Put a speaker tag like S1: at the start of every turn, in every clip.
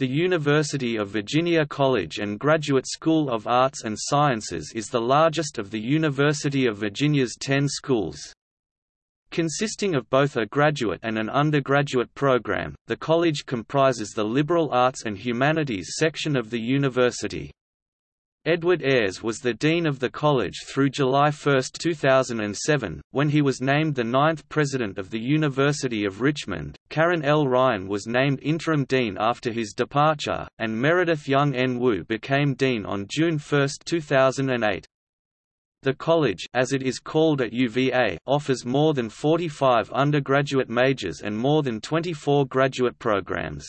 S1: The University of Virginia College and Graduate School of Arts and Sciences is the largest of the University of Virginia's ten schools. Consisting of both a graduate and an undergraduate program, the college comprises the liberal arts and humanities section of the university. Edward Ayers was the dean of the college through July 1, 2007, when he was named the ninth president of the University of Richmond. Karen L. Ryan was named interim dean after his departure, and Meredith Jung-En Woo became dean on June 1, 2008. The college as it is called at UVA offers more than 45 undergraduate majors and more than 24 graduate programs.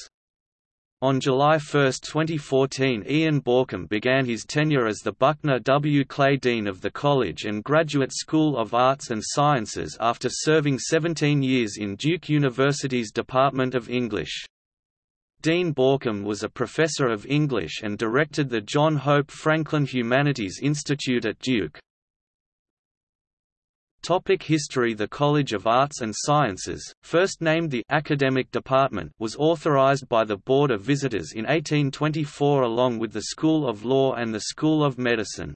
S1: On July 1, 2014 Ian Baucom began his tenure as the Buckner W. Clay Dean of the College and Graduate School of Arts and Sciences after serving 17 years in Duke University's Department of English. Dean Baucom was a professor of English and directed the John Hope Franklin Humanities Institute at Duke. Topic history The College of Arts and Sciences, first named the Academic Department was authorized by the Board of Visitors in 1824 along with the School of Law and the School of Medicine.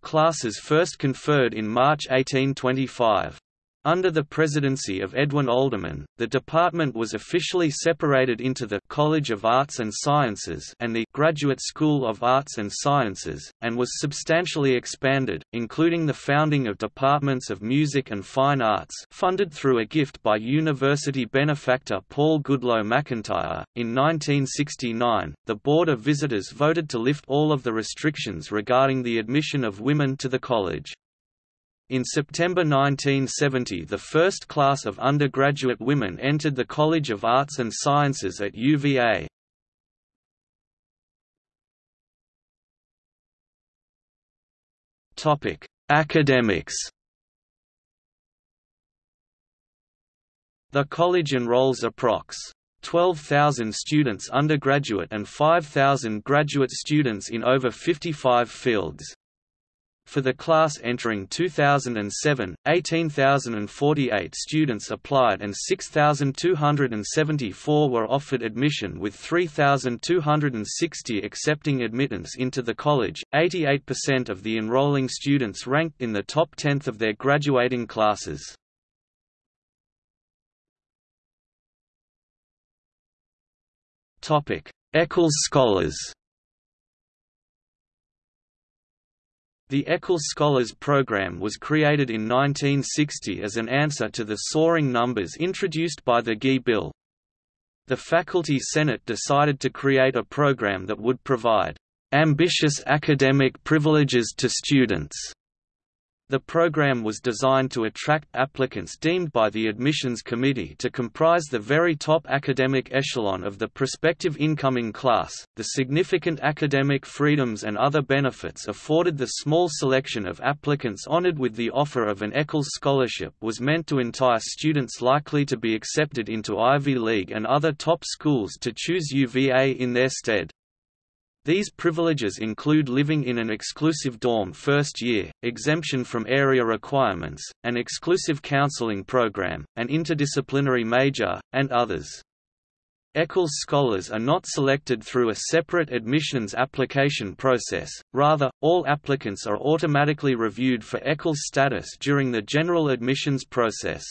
S1: Classes first conferred in March 1825. Under the presidency of Edwin Alderman, the department was officially separated into the College of Arts and Sciences and the Graduate School of Arts and Sciences, and was substantially expanded, including the founding of departments of music and fine arts funded through a gift by university benefactor Paul Goodloe McIntire. In 1969, the Board of Visitors voted to lift all of the restrictions regarding the admission of women to the college. In September 1970 the first class of undergraduate women entered the College of Arts and Sciences at UVA. Academics The college enrolls approx. 12,000 students undergraduate and 5,000 graduate students in over 55 fields. For the class entering 2007, 18,048 students applied and 6,274 were offered admission with 3,260 accepting admittance into the college. 88% of the enrolling students ranked in the top tenth of their graduating classes. Echols Scholars The Echols Scholars Program was created in 1960 as an answer to the soaring numbers introduced by the GI Bill. The Faculty Senate decided to create a program that would provide ambitious academic privileges to students the program was designed to attract applicants deemed by the admissions committee to comprise the very top academic echelon of the prospective incoming class. The significant academic freedoms and other benefits afforded the small selection of applicants honored with the offer of an Echols scholarship was meant to entice students likely to be accepted into Ivy League and other top schools to choose UVA in their stead. These privileges include living in an exclusive dorm first year, exemption from area requirements, an exclusive counseling program, an interdisciplinary major, and others. Echols scholars are not selected through a separate admissions application process, rather, all applicants are automatically reviewed for Echols status during the general admissions process.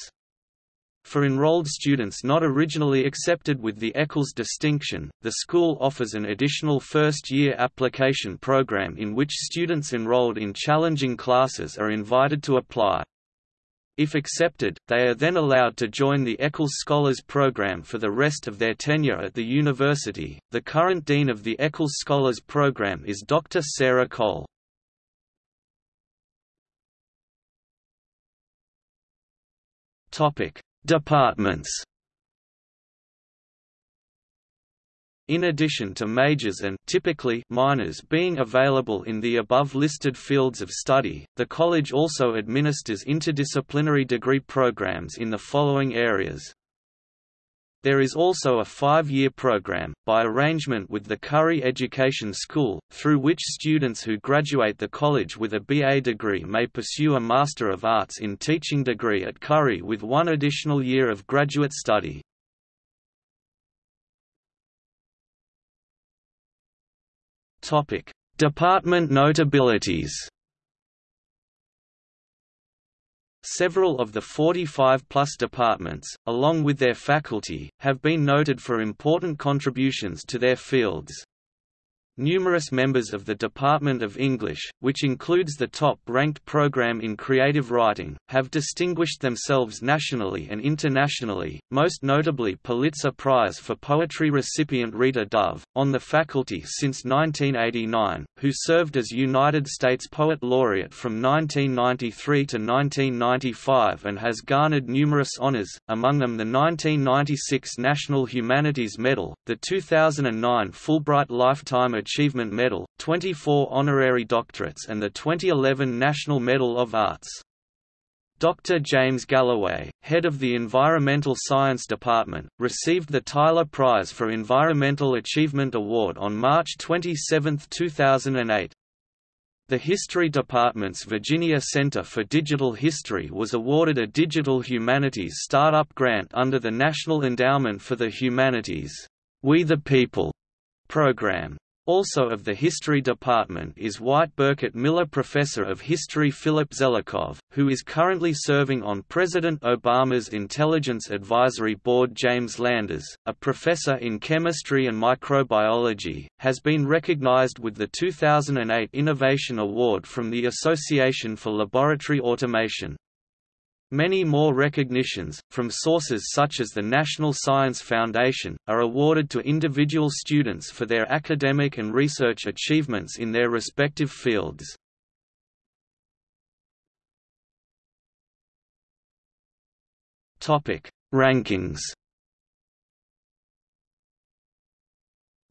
S1: For enrolled students not originally accepted with the Echols distinction, the school offers an additional first-year application program in which students enrolled in challenging classes are invited to apply. If accepted, they are then allowed to join the Echols Scholars Program for the rest of their tenure at the university. The current dean of the Echols Scholars Program is Dr. Sarah Cole. Topic: Departments In addition to majors and typically minors being available in the above-listed fields of study, the college also administers interdisciplinary degree programs in the following areas. There is also a five-year program, by arrangement with the Curry Education School, through which students who graduate the college with a BA degree may pursue a Master of Arts in Teaching degree at Curry with one additional year of graduate study. Department notabilities. Several of the 45-plus departments, along with their faculty, have been noted for important contributions to their fields. Numerous members of the Department of English, which includes the top-ranked program in creative writing, have distinguished themselves nationally and internationally, most notably Pulitzer Prize for Poetry recipient Rita Dove, on the faculty since 1989, who served as United States Poet Laureate from 1993 to 1995 and has garnered numerous honors, among them the 1996 National Humanities Medal, the 2009 Fulbright Lifetime Achievement Medal, 24 honorary doctorates and the 2011 National Medal of Arts. Dr. James Galloway, head of the Environmental Science Department, received the Tyler Prize for Environmental Achievement Award on March 27, 2008. The History Department's Virginia Center for Digital History was awarded a Digital Humanities Startup Grant under the National Endowment for the Humanities We the People program. Also of the History Department is White Burkett Miller Professor of History Philip Zelikow, who is currently serving on President Obama's Intelligence Advisory Board James Landers, a professor in chemistry and microbiology, has been recognized with the 2008 Innovation Award from the Association for Laboratory Automation. Many more recognitions, from sources such as the National Science Foundation, are awarded to individual students for their academic and research achievements in their respective fields. Rankings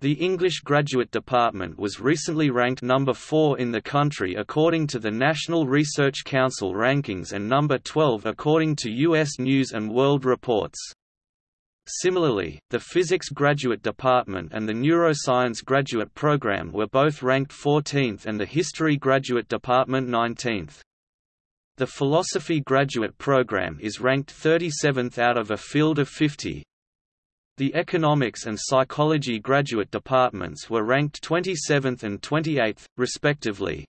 S1: The English Graduate Department was recently ranked number 4 in the country according to the National Research Council rankings and number 12 according to U.S. News & World Reports. Similarly, the Physics Graduate Department and the Neuroscience Graduate Program were both ranked 14th and the History Graduate Department 19th. The Philosophy Graduate Program is ranked 37th out of a field of 50, the Economics and Psychology graduate departments were ranked 27th and 28th, respectively.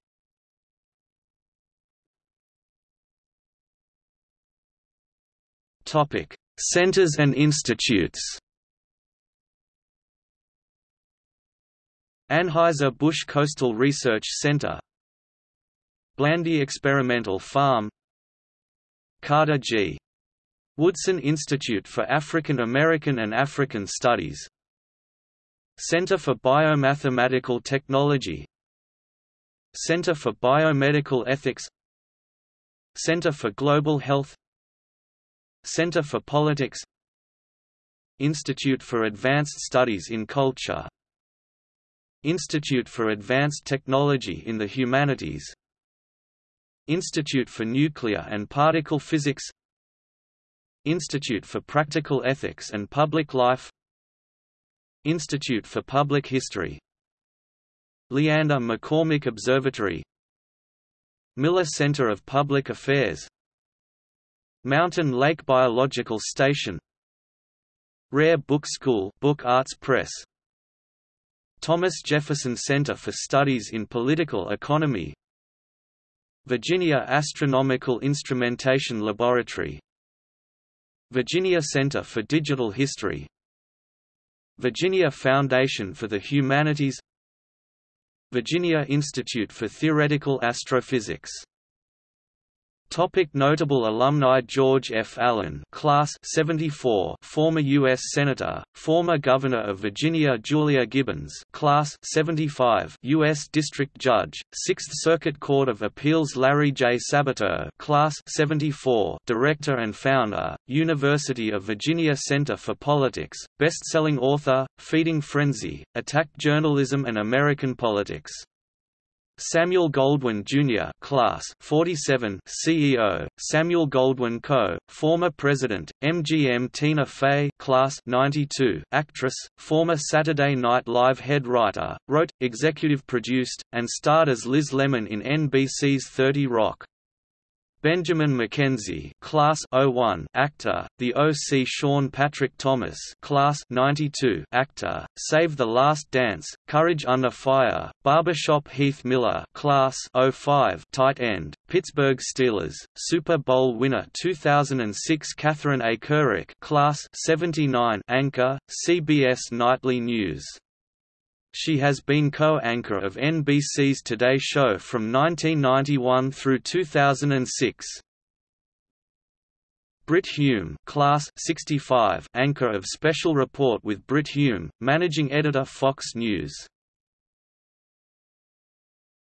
S1: Topic: Centers and institutes. Anheuser-Busch Coastal Research Center Blandy Experimental Farm Carter G. Woodson Institute for African American and African Studies. Center for Biomathematical Technology. Center for Biomedical Ethics. Center for Global Health. Center for Politics. Institute for Advanced Studies in Culture. Institute for Advanced Technology in the Humanities. Institute for Nuclear and Particle Physics Institute for Practical Ethics and Public Life Institute for Public History Leander McCormick Observatory Miller Center of Public Affairs Mountain Lake Biological Station Rare Book School Book Arts Press Thomas Jefferson Center for Studies in Political Economy Virginia Astronomical Instrumentation Laboratory Virginia Center for Digital History Virginia Foundation for the Humanities Virginia Institute for Theoretical Astrophysics Topic notable alumni George F. Allen Class 74 former U.S. Senator, former Governor of Virginia Julia Gibbons Class 75 U.S. District Judge, Sixth Circuit Court of Appeals Larry J. Sabato Class 74 Director and Founder, University of Virginia Center for Politics, best-selling author, Feeding Frenzy, Attacked Journalism and American Politics Samuel Goldwyn Jr. Class 47 CEO, Samuel Goldwyn Co., former President, MGM Tina Fey Class 92 actress, former Saturday Night Live head writer, wrote, executive produced, and starred as Liz Lemon in NBC's 30 Rock. Benjamin McKenzie Class 01 actor, the O.C. Sean Patrick Thomas Class 92 actor, Save the Last Dance, Courage Under Fire, Barbershop Heath Miller Class 05 tight end, Pittsburgh Steelers, Super Bowl winner 2006 Katherine A. Couric Class 79 anchor, CBS Nightly News she has been co-anchor of NBC's Today Show from 1991 through 2006. Brit Hume class 65 anchor of Special Report with Brit Hume, managing editor Fox News